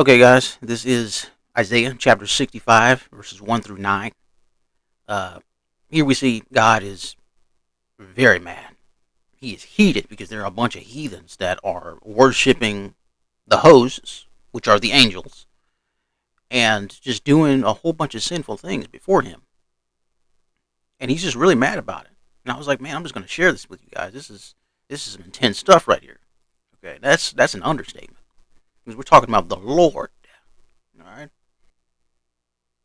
Okay, guys, this is Isaiah chapter 65, verses 1 through 9. Uh, here we see God is very mad. He is heated because there are a bunch of heathens that are worshiping the hosts, which are the angels, and just doing a whole bunch of sinful things before him. And he's just really mad about it. And I was like, man, I'm just going to share this with you guys. This is this is some intense stuff right here. Okay, that's that's an understatement because we're talking about the Lord. All right.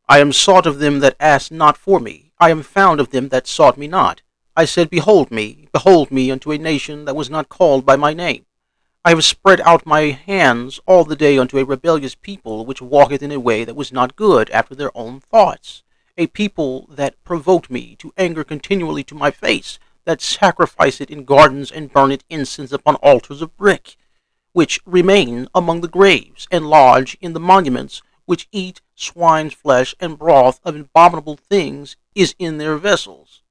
I am sought of them that asked not for me. I am found of them that sought me not. I said, Behold me, behold me unto a nation that was not called by my name. I have spread out my hands all the day unto a rebellious people, which walketh in a way that was not good after their own thoughts. A people that provoked me to anger continually to my face, that sacrifice it in gardens and burn it incense upon altars of brick which remain among the graves, and lodge in the monuments, which eat swine's flesh and broth of abominable things is in their vessels,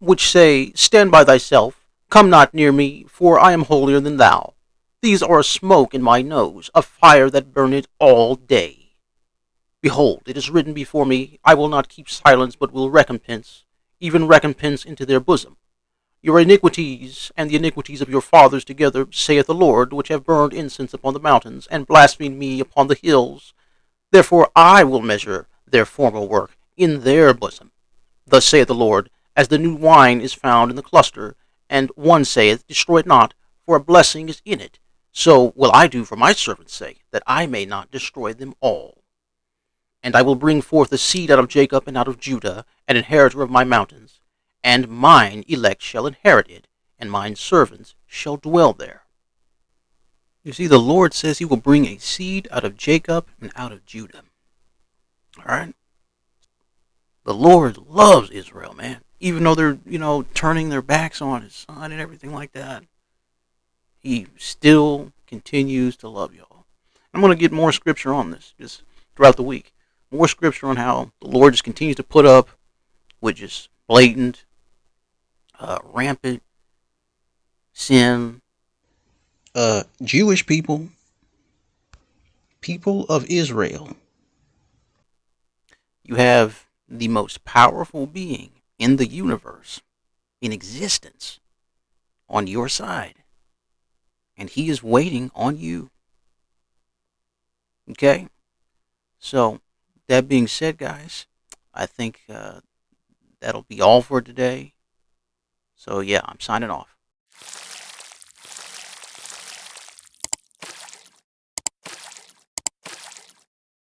which say, Stand by thyself, come not near me, for I am holier than thou. These are a smoke in my nose, a fire that burneth all day. Behold, it is written before me, I will not keep silence, but will recompense, even recompense into their bosom. Your iniquities and the iniquities of your fathers together, saith the Lord, which have burned incense upon the mountains, and blasphemed me upon the hills. Therefore I will measure their former work in their bosom. Thus saith the Lord, as the new wine is found in the cluster, and one saith, Destroy it not, for a blessing is in it. So will I do for my servant's sake, that I may not destroy them all. And I will bring forth a seed out of Jacob and out of Judah, an inheritor of my mountains and mine elect shall inherit it, and mine servants shall dwell there. You see, the Lord says he will bring a seed out of Jacob and out of Judah. All right? The Lord loves Israel, man. Even though they're, you know, turning their backs on his son and everything like that, he still continues to love y'all. I'm going to get more scripture on this just throughout the week. More scripture on how the Lord just continues to put up with just blatant uh, rampant sin. Uh, Jewish people, people of Israel. You have the most powerful being in the universe, in existence, on your side. And he is waiting on you. Okay? So, that being said, guys, I think uh, that'll be all for today. So yeah, I'm signing off.